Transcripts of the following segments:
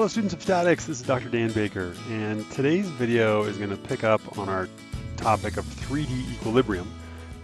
Hello students of statics, this is Dr. Dan Baker and today's video is going to pick up on our topic of 3D equilibrium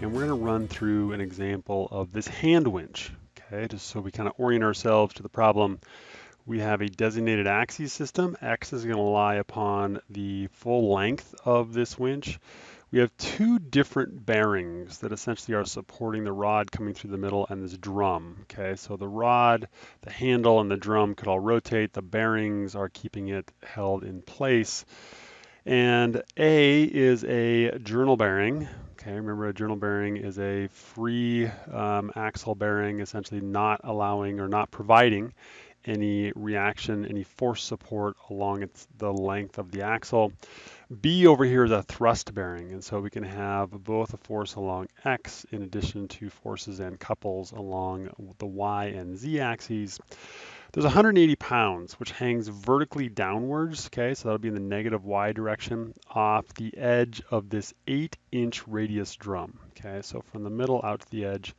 and we're going to run through an example of this hand winch, okay, just so we kind of orient ourselves to the problem. We have a designated axis system. X is going to lie upon the full length of this winch. We have two different bearings that essentially are supporting the rod coming through the middle and this drum. Okay, so the rod, the handle, and the drum could all rotate. The bearings are keeping it held in place. And A is a journal bearing. Okay, remember a journal bearing is a free um, axle bearing, essentially not allowing or not providing any reaction, any force support along its, the length of the axle. B over here is a thrust bearing, and so we can have both a force along X in addition to forces and couples along the Y and Z axes. There's 180 pounds, which hangs vertically downwards, okay, so that'll be in the negative Y direction off the edge of this 8 inch radius drum, okay, so from the middle out to the edge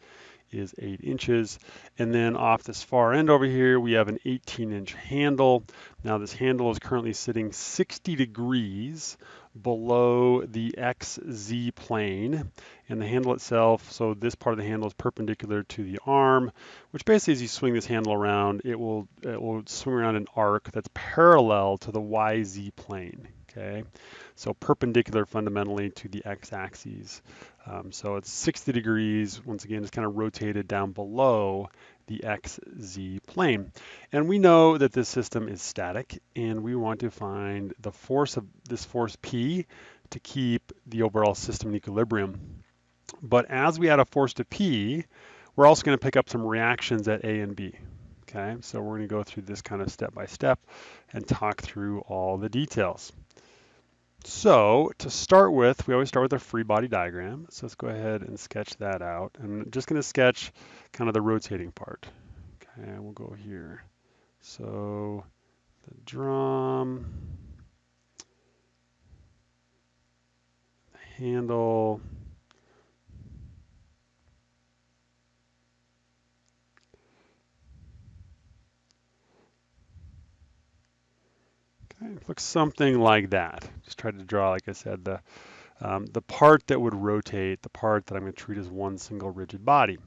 is 8 inches. And then off this far end over here, we have an 18 inch handle. Now this handle is currently sitting 60 degrees below the XZ plane and the handle itself, so this part of the handle is perpendicular to the arm, which basically as you swing this handle around, it will, it will swing around an arc that's parallel to the YZ plane, okay? So perpendicular fundamentally to the x-axis. Um, so it's 60 degrees, once again, it's kind of rotated down below the xz plane. And we know that this system is static and we want to find the force of this force P to keep the overall system in equilibrium. But as we add a force to P, we're also going to pick up some reactions at A and B. Okay, so we're going to go through this kind of step by step and talk through all the details. So to start with, we always start with a free body diagram. So let's go ahead and sketch that out. I'm just going to sketch kind of the rotating part. Okay, we'll go here. So the drum, the handle, Okay, looks something like that. Just tried to draw, like I said, the, um, the part that would rotate, the part that I'm going to treat as one single rigid body.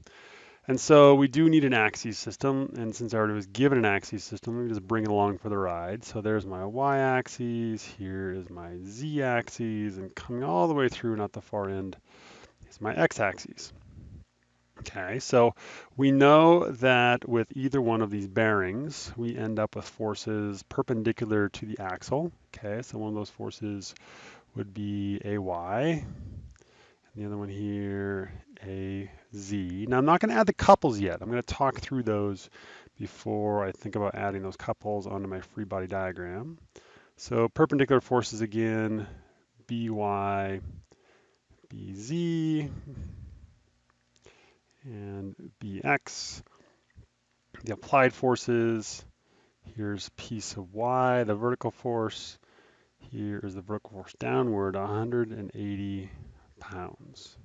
And so we do need an axis system, and since I already was given an axis system, let me just bring it along for the ride. So there's my y-axis, here is my z-axis, and coming all the way through, not the far end, is my x-axis. Okay, so we know that with either one of these bearings, we end up with forces perpendicular to the axle. Okay, so one of those forces would be AY, and the other one here, AZ. Now I'm not going to add the couples yet. I'm going to talk through those before I think about adding those couples onto my free body diagram. So perpendicular forces again, BY, BZ, and Bx. The applied forces, here's P sub y, the vertical force. Here is the vertical force downward, 180 pounds.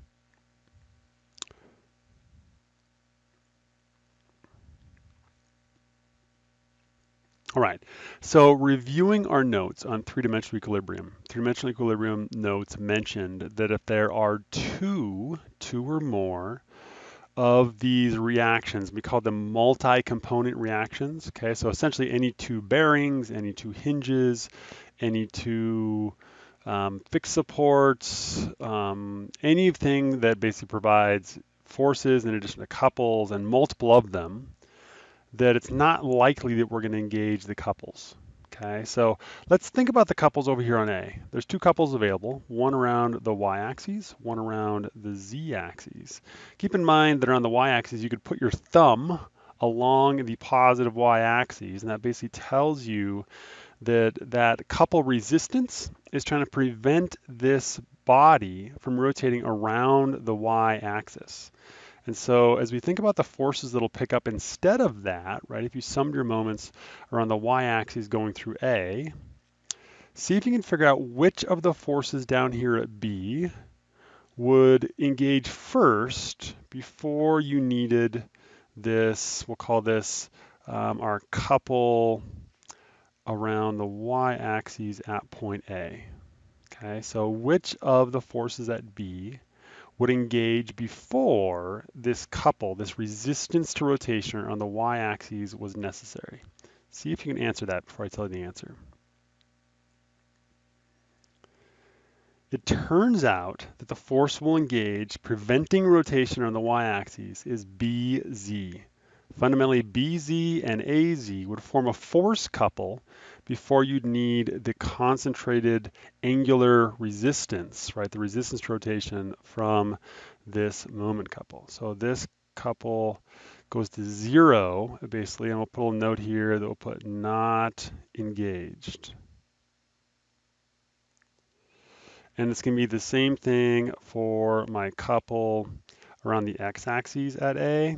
All right, so reviewing our notes on three-dimensional equilibrium. Three-dimensional equilibrium notes mentioned that if there are two, two or more of these reactions. We call them multi-component reactions. Okay, so essentially any two bearings, any two hinges, any two um, fixed supports, um, anything that basically provides forces in addition to couples and multiple of them, that it's not likely that we're going to engage the couples. Okay, so let's think about the couples over here on A. There's two couples available, one around the y-axis, one around the z-axis. Keep in mind that on the y-axis, you could put your thumb along the positive y-axis, and that basically tells you that that couple resistance is trying to prevent this body from rotating around the y-axis. And so as we think about the forces that'll pick up instead of that, right, if you summed your moments around the y-axis going through A, see if you can figure out which of the forces down here at B would engage first before you needed this, we'll call this um, our couple around the y-axis at point A. Okay, so which of the forces at B would engage before this couple, this resistance to rotation on the y-axis was necessary? See if you can answer that before I tell you the answer. It turns out that the force will engage preventing rotation on the y-axis is BZ. Fundamentally, BZ and AZ would form a force couple before you'd need the concentrated angular resistance, right? The resistance rotation from this moment couple. So this couple goes to zero, basically, and we'll put a note here that we'll put not engaged. And it's going to be the same thing for my couple around the x-axis at A,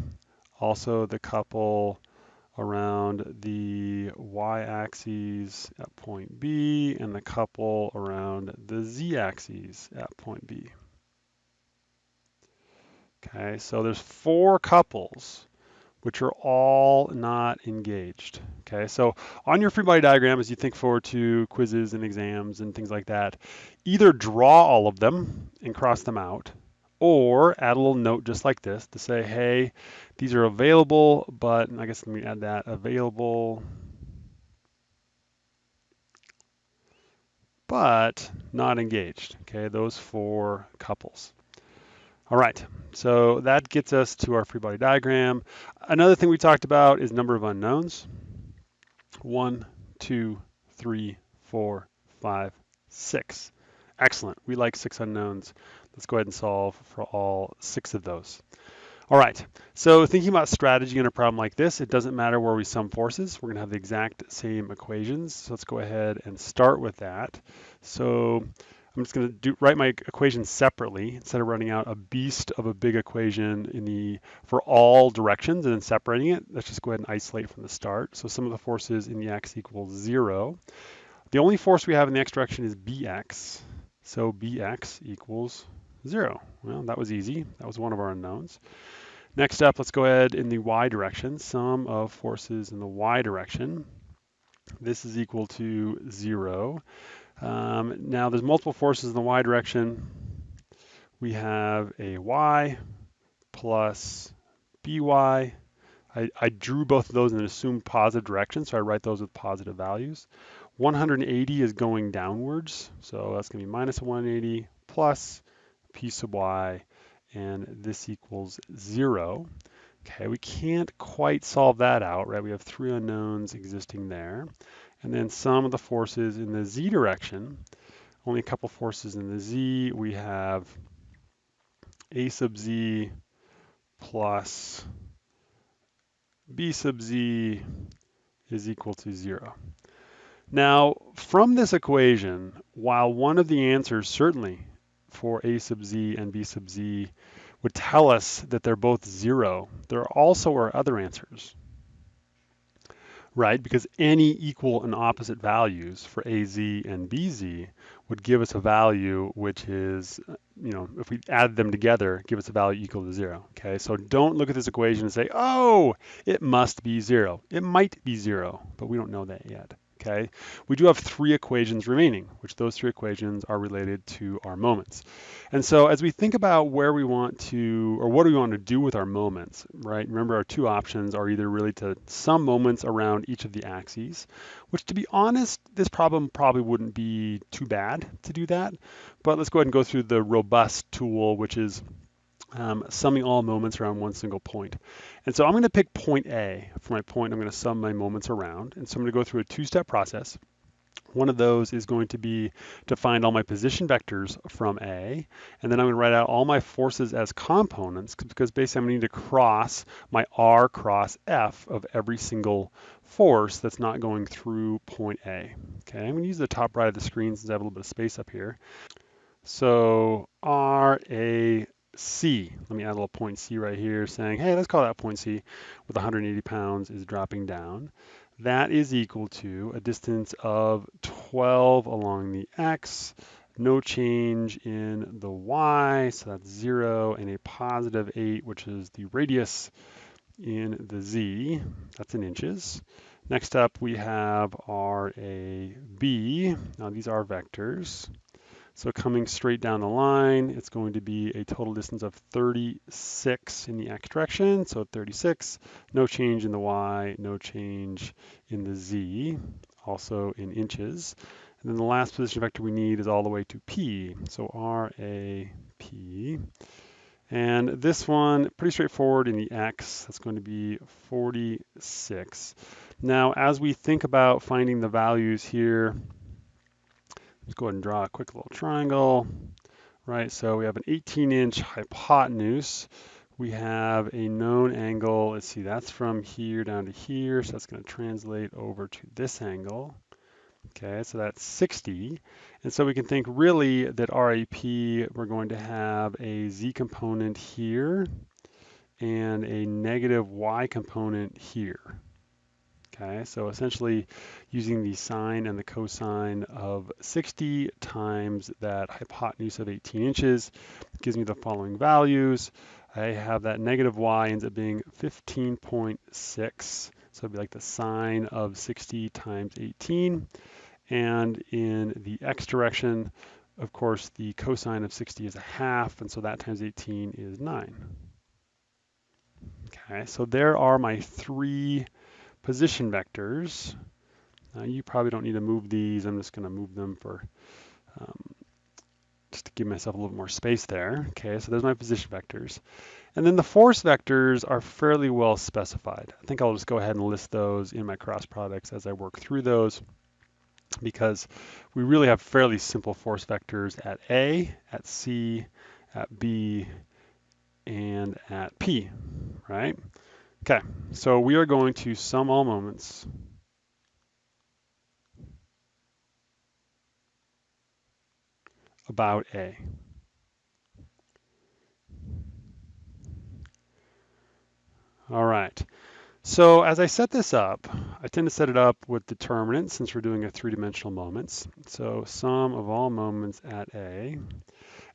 also the couple around the y-axis at point B, and the couple around the z-axis at point B. Okay, so there's four couples which are all not engaged. Okay, so on your free body diagram, as you think forward to quizzes and exams and things like that, either draw all of them and cross them out, or add a little note just like this to say, hey, these are available, but I guess let me add that, available, but not engaged. Okay, those four couples. All right, so that gets us to our free body diagram. Another thing we talked about is number of unknowns. One, two, three, four, five, six. Excellent, we like six unknowns. Let's go ahead and solve for all six of those. All right, so thinking about strategy in a problem like this, it doesn't matter where we sum forces. We're gonna have the exact same equations. So let's go ahead and start with that. So I'm just going to write my equation separately instead of running out a beast of a big equation in the for all directions and then separating it. Let's just go ahead and isolate from the start. So sum of the forces in the x equals zero. The only force we have in the x direction is bx. So bx equals zero. Well, that was easy. That was one of our unknowns. Next up, let's go ahead in the y direction. Sum of forces in the y direction. This is equal to zero. Um, now there's multiple forces in the y direction. We have a y plus by. I, I drew both of those in an assumed positive direction, so I write those with positive values. 180 is going downwards, so that's going to be minus 180 plus p sub y, and this equals 0. Okay, we can't quite solve that out, right? We have three unknowns existing there. And then sum of the forces in the z direction, only a couple forces in the z, we have a sub z plus b sub z is equal to zero. Now, from this equation, while one of the answers certainly for a sub z and b sub z would tell us that they're both zero, there also are other answers right? Because any equal and opposite values for AZ and BZ would give us a value which is, you know, if we add them together, give us a value equal to zero, okay? So don't look at this equation and say, oh, it must be zero. It might be zero, but we don't know that yet okay? We do have three equations remaining, which those three equations are related to our moments. And so as we think about where we want to, or what do we want to do with our moments, right? Remember our two options are either really to sum moments around each of the axes, which to be honest, this problem probably wouldn't be too bad to do that. But let's go ahead and go through the robust tool, which is um, summing all moments around one single point. And so I'm going to pick point A for my point. I'm going to sum my moments around. And so I'm going to go through a two-step process. One of those is going to be to find all my position vectors from A, and then I'm going to write out all my forces as components because basically I'm going to need to cross my R cross F of every single force that's not going through point A. Okay, I'm going to use the top right of the screen since I have a little bit of space up here. So R, A, C. Let me add a little point C right here saying, hey, let's call that point C with 180 pounds is dropping down. That is equal to a distance of 12 along the X, no change in the Y, so that's zero, and a positive eight, which is the radius in the z, that's in inches. Next up, we have our a b. Now these are vectors. So coming straight down the line, it's going to be a total distance of 36 in the x direction. So 36, no change in the y, no change in the z, also in inches. And then the last position vector we need is all the way to p. So r, a, p. And this one, pretty straightforward in the x, that's going to be 46. Now, as we think about finding the values here, let's go ahead and draw a quick little triangle, right? So we have an 18 inch hypotenuse. We have a known angle, let's see, that's from here down to here, so that's gonna translate over to this angle. Okay, so that's 60. And so we can think really that RAP, we're going to have a Z component here and a negative Y component here. Okay, so essentially using the sine and the cosine of 60 times that hypotenuse of 18 inches gives me the following values. I have that negative y ends up being 15.6. So it'd be like the sine of 60 times 18. And in the x direction, of course, the cosine of 60 is a half, and so that times 18 is 9. Okay, so there are my three position vectors. Uh, you probably don't need to move these. I'm just going to move them for um, just to give myself a little more space there. Okay, so there's my position vectors. And then the force vectors are fairly well specified. I think I'll just go ahead and list those in my cross products as I work through those because we really have fairly simple force vectors at A, at C, at B, and at P, right? Okay, so we are going to sum all moments. about A. All right. So as I set this up, I tend to set it up with determinants since we're doing a three-dimensional moments. So sum of all moments at A. And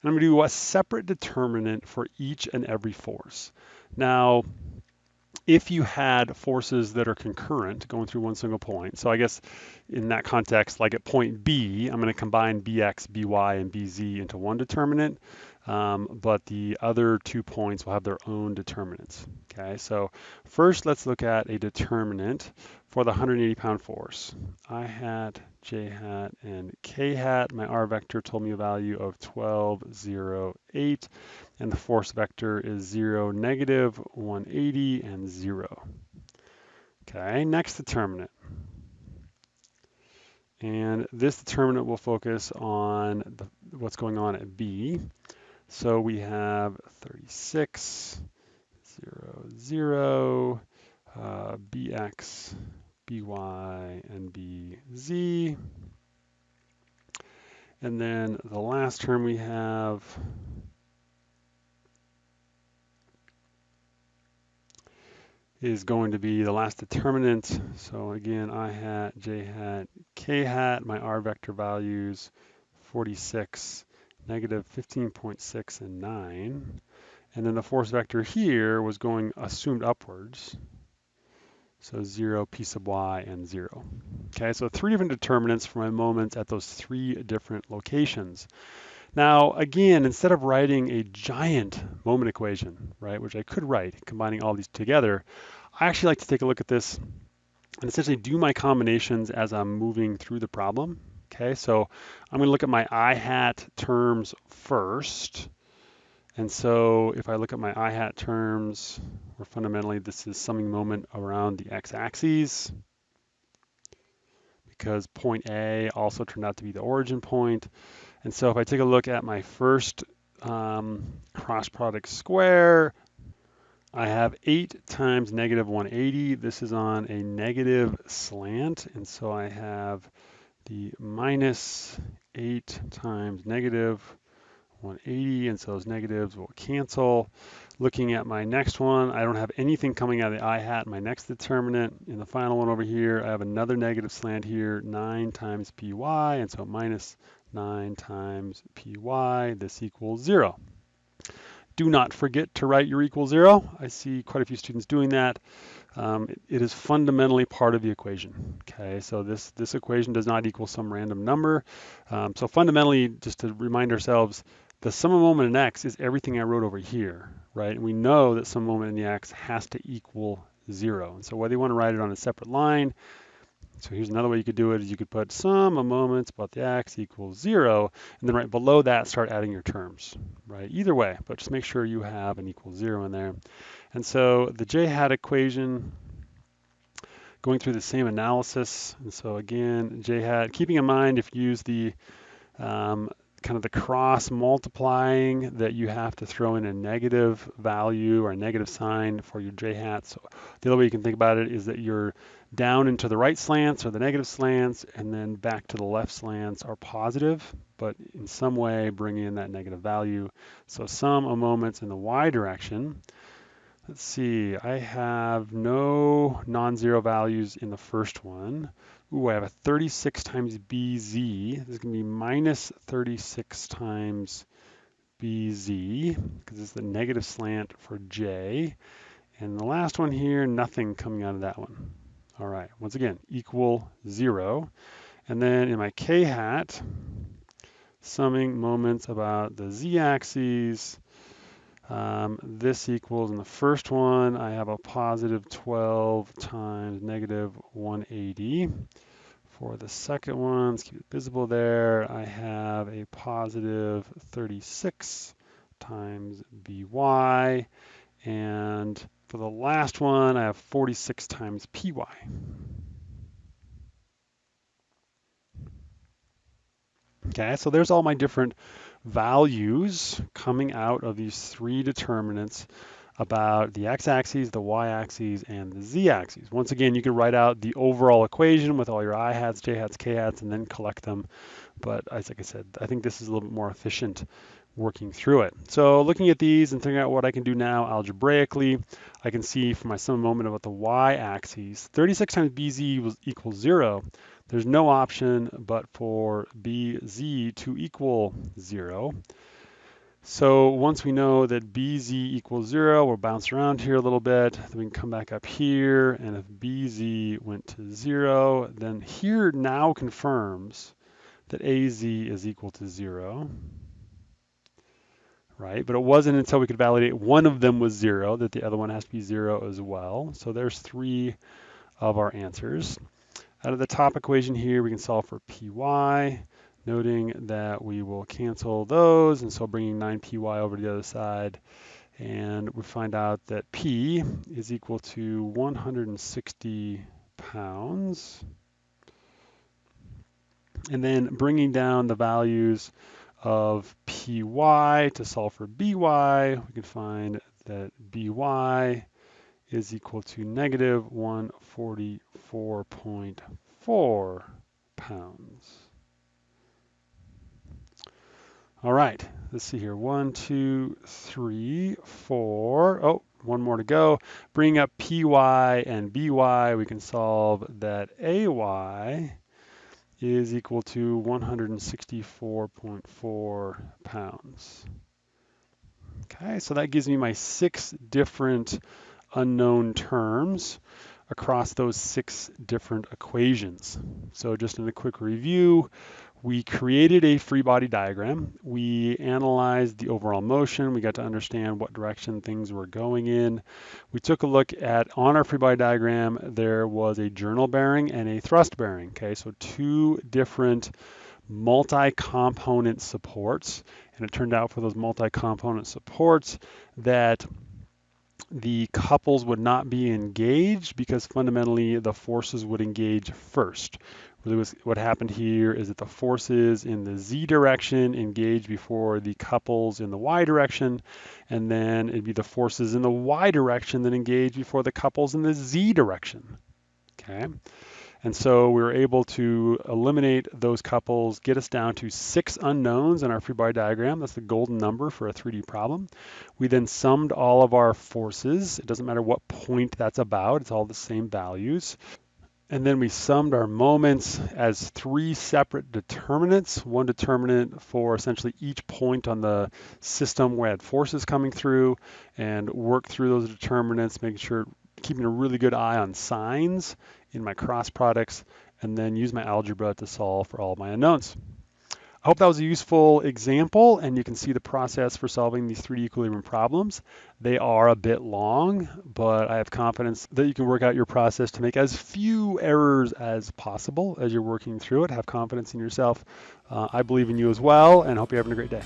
I'm going to do a separate determinant for each and every force. Now, if you had forces that are concurrent going through one single point, so I guess in that context, like at point B, I'm going to combine Bx, By, and Bz into one determinant um, but the other two points will have their own determinants. Okay, so first let's look at a determinant for the 180 pound force. I hat, J hat, and K hat. My R vector told me a value of 12, 0, 8, and the force vector is 0, negative, 180, and 0. Okay, next determinant. And this determinant will focus on the, what's going on at B. So we have 36, 0, 0, uh, bx, by, and bz. And then the last term we have is going to be the last determinant. So again, i hat, j hat, k hat, my r vector values, 46, negative 15.6 and 9. And then the force vector here was going assumed upwards. So 0, p sub y, and 0. Okay, so three different determinants for my moments at those three different locations. Now, again, instead of writing a giant moment equation, right, which I could write, combining all these together, I actually like to take a look at this and essentially do my combinations as I'm moving through the problem. Okay, so I'm going to look at my I hat terms first. And so if I look at my I hat terms, or fundamentally this is summing moment around the x-axis because point A also turned out to be the origin point. And so if I take a look at my first um, cross product square, I have 8 times negative 180. This is on a negative slant, and so I have the minus 8 times negative 180, and so those negatives will cancel. Looking at my next one, I don't have anything coming out of the i hat. My next determinant in the final one over here, I have another negative slant here, 9 times py, and so minus 9 times py, this equals 0. Do not forget to write your equal zero. I see quite a few students doing that. Um, it, is fundamentally part of the equation. Okay, so this, this equation does not equal sum random number. Um, so fundamentally, just to remind ourselves, the sum of moment in x is everything I wrote over here, right? And we know that some moment in the x has to equal zero. And so whether you want to write it on a separate line, so here's another way you could do it is you could put sum of moments about the x equals zero, and then right below that start adding your terms, right? Either way, but just make sure you have an equal zero in there. And so the j hat equation, going through the same analysis. And so again, j hat, keeping in mind if you use the um, kind of the cross multiplying that you have to throw in a negative value or a negative sign for your j hat. So the other way you can think about it is that you're down into the right slants or the negative slants and then back to the left slants are positive, but in some way bring in that negative value. So sum of moments in the y direction. Let's see, I have no non-zero values in the first one. Ooh, I have a 36 times BZ. This is going to be minus 36 times BZ because it's the negative slant for J. And the last one here, nothing coming out of that one. All right, once again, equal zero. And then in my K hat, summing moments about the z-axis, um, this equals in the first one, I have a positive 12 times negative 180. For the second one, let's keep it visible there, I have a positive 36 times by. And for the last one, I have 46 times py. Okay, so there's all my different values coming out of these three determinants about the x-axis, the y-axis, and the z-axis. Once again, you can write out the overall equation with all your i hats, j hats, k hats, and then collect them. But as like I said, I think this is a little bit more efficient working through it. So looking at these and figuring out what I can do now algebraically, I can see for my sum moment about the y-axis, 36 times bz was equals zero. There's no option but for bz to equal zero. So once we know that bz equals zero, we'll bounce around here a little bit. Then we can come back up here, and if bz went to zero, then here now confirms that az is equal to zero, right? But it wasn't until we could validate one of them was zero that the other one has to be zero as well. So there's three of our answers. Out of the top equation here, we can solve for py, noting that we will cancel those, and so bringing 9py over to the other side, and we find out that p is equal to 160 pounds. And then bringing down the values of py to solve for by, we can find that by is equal to negative 144.4 pounds. All right, let's see here. One, two, three, four. Oh, one more to go. Bring up PY and BY. We can solve that AY is equal to 164.4 pounds. Okay, so that gives me my six different unknown terms across those six different equations. So just in a quick review, we created a free body diagram. We analyzed the overall motion. We got to understand what direction things were going in. We took a look at, on our free body diagram, there was a journal bearing and a thrust bearing. Okay, so two different multi-component supports. And it turned out for those multi-component supports that the couples would not be engaged because fundamentally the forces would engage first. Really was, what happened here is that the forces in the z direction engage before the couples in the y direction, and then it'd be the forces in the y direction that engage before the couples in the z direction. Okay. And so we were able to eliminate those couples, get us down to six unknowns in our free body diagram. That's the golden number for a 3D problem. We then summed all of our forces. It doesn't matter what point that's about, it's all the same values. And then we summed our moments as three separate determinants, one determinant for essentially each point on the system where I had forces coming through and work through those determinants, making sure, keeping a really good eye on signs in my cross products, and then use my algebra to solve for all my unknowns. I hope that was a useful example and you can see the process for solving these 3D equilibrium problems. They are a bit long, but I have confidence that you can work out your process to make as few errors as possible as you're working through it. Have confidence in yourself. Uh, I believe in you as well and hope you're having a great day.